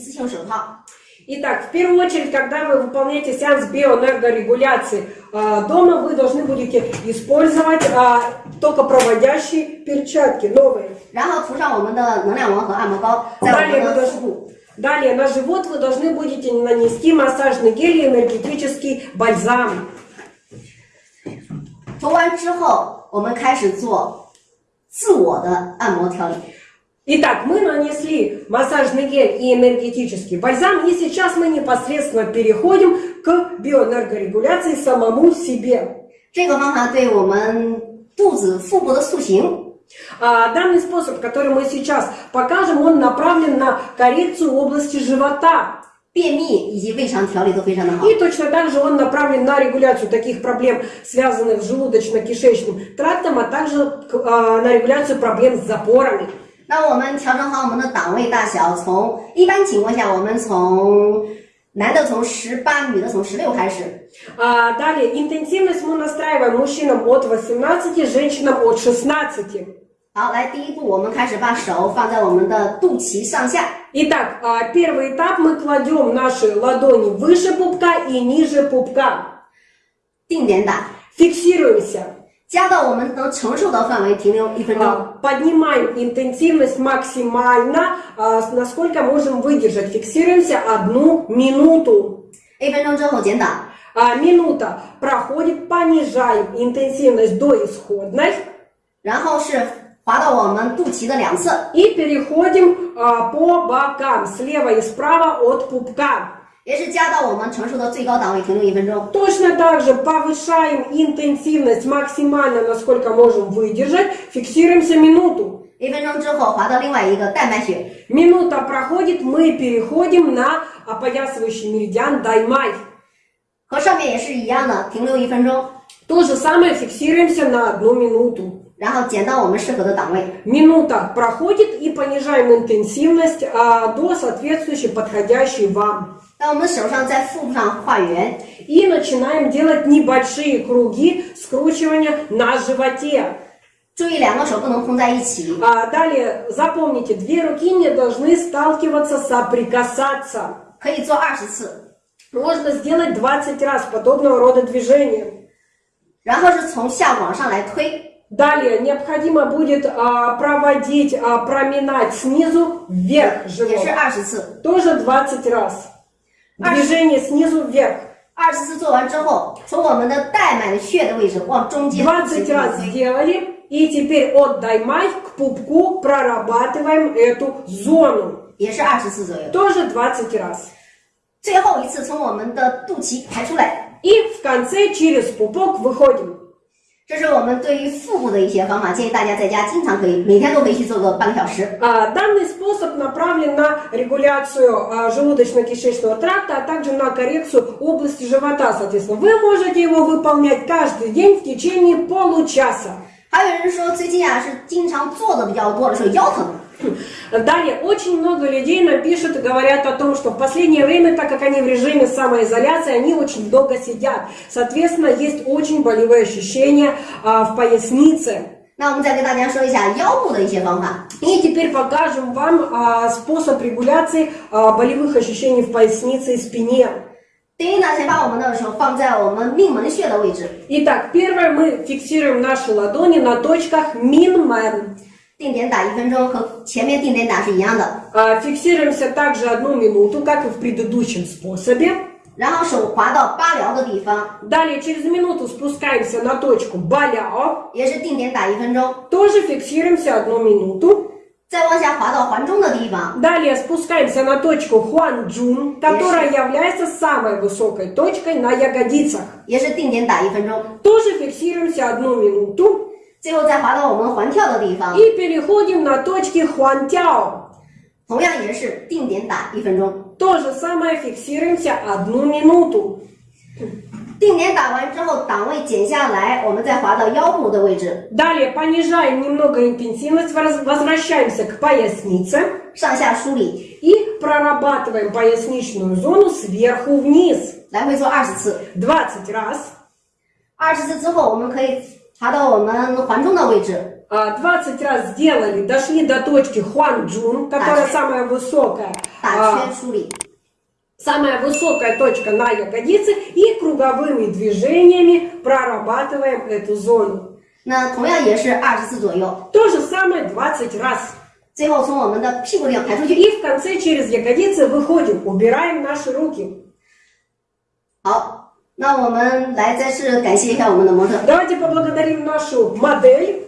次性手套。 Итак, в первую очередь, когда вы выполняете сеанс биоэнергорегуляции а, дома, вы должны будете использовать а, токопроводящие перчатки новые. 然后涂上我们的能量王和按摩膏，在我 Далее 们 вы 的 должны, 腹部。 далее на живот вы должны будете нанести массажный гель и энергетический бальзам. 涂完之后，我们开始做自我的按摩调理。 Итак, мы нанесли массажный гель и энергетический бальзам, и сейчас мы непосредственно переходим к биоэнергорегуляции самому себе. 这个方法对我们肚子、腹部的塑形 А, Данный способ, который мы сейчас покажем, он направлен на коррекцию области живота. 便秘以及胃肠调理都非常的好。 И точно так же он направлен на регуляцию таких проблем, связанных с желудочно-кишечным трактом, а также к- а, на регуляцию проблем с запорами. 那我们调整好我们的档位大小，从一般情况下，我们从男的从十八，女的从十六开始。 А, далее, интенсивность мы настраиваем мужчинам от 18, женщинам от 16. 好，来第一步，我们开始把手放在我们的肚脐上下， Итак, а, первый этап мы кладем наши ладони выше пупка и ниже пупка. 定点打， Фиксируемся. 加到我们能承受的范围，停留一分钟。 А, Поднимаем интенсивность максимально, а, с- насколько можем выдержать. Фиксируемся одну минуту. 一分钟之后减档， А, Минута проходит, понижаем интенсивность до исходной 然后是滑到我们肚脐的两侧， и переходим а, по бокам, слева и справа от пупка. Если Точно так же повышаем интенсивность максимально, насколько можем выдержать. Фиксируемся минуту. Минута проходит, мы переходим на опоясывающий меридиан Даймай. То же самое фиксируемся на одну минуту. 然后减到我们适合的档位。 Минута проходит и понижаем интенсивность а, до соответствующей подходящей вам. 在我们手上在腹部上画圆， И начинаем делать небольшие круги скручивания на животе. 注意两个手不能碰在一起。 А далее запомните, две руки не должны сталкиваться, соприкасаться. 可以做二十次， Можно сделать 20 раз подобного рода движения. 然后是从下往上来推， Далее необходимо будет а, проводить, а, проминать снизу вверх 也 живот. 是二十次。 Тоже 20 раз. Движение снизу вверх. 二十次做完之后，从我们的带脉的穴的位置往中间 20 раз сделали. И теперь от даймай к пупку прорабатываем эту зону. 也是二十次左右。 Тоже 20 раз. 最后一次从我们的肚脐排出来， И в конце через пупок выходим. 这是我们对于腹部的一些方法，建议大家在家经常可以每天都可以去做个半个小时。 А, Данный способ направлен на регуляцию а, желудочно-кишечного тракта, а также на коррекцию области живота, соответственно. Вы можете его выполнять каждый день в течение получаса. 还有人说最近啊是经常坐的比较多的时候腰疼， Далее, очень много людей нам пишут и говорят о том, что в последнее время, так как они в режиме самоизоляции, они очень долго сидят. Соответственно, есть очень болевые ощущения а, в пояснице. 那我们再跟大家说一下腰部的一些方法。 И теперь покажем вам а, способ регуляции а, болевых ощущений в пояснице и спине. 第一呢，先把我们的手放在我们命门穴的位置， Итак, первое мы фиксируем наши ладони на точках Минмен. 定点打一分钟，和前面定点打是一样的。 А, Фиксируемся также одну минуту, как и в предыдущем способе. 然后手滑到八髎的地方， Далее через минуту спускаемся на точку Баляо. 也是定点打一分钟， Тоже фиксируемся одну минуту. 再往下滑到环中的地方， Далее спускаемся на точку Хуанчжун, которая является самой высокой точкой на ягодицах. 也是定点打一分钟， Тоже фиксируемся одну минуту. 最后再滑到我们环跳的地方， И переходим на точки Хуантяо. 同样也是定点打一分钟。 То же самое фиксируемся одну минуту. 定点打完之后，档位减下来，我们再滑到腰部的位置， Далее понижаем немного интенсивность, воз- возвращаемся к пояснице 上下梳理， и прорабатываем поясничную зону сверху вниз. 来回做二十次。 20 раз. 二十次之后，我们可以 滑到我们环中的位置， А, 20 раз сделали, дошли до точки Хуанчжун, которая Так. самая высокая. 大 а, 圈梳理。 самая высокая точка на ягодице и круговыми движениями прорабатываем эту зону. 那同样也是二十次左右。 То же самое 20 раз. 最后从我们的屁股地方排出去。 И в конце через ягодицы выходим, убираем наши руки. 好， 那我们来再次感谢一下我们的模特。 Давайте поблагодарим нашу модель.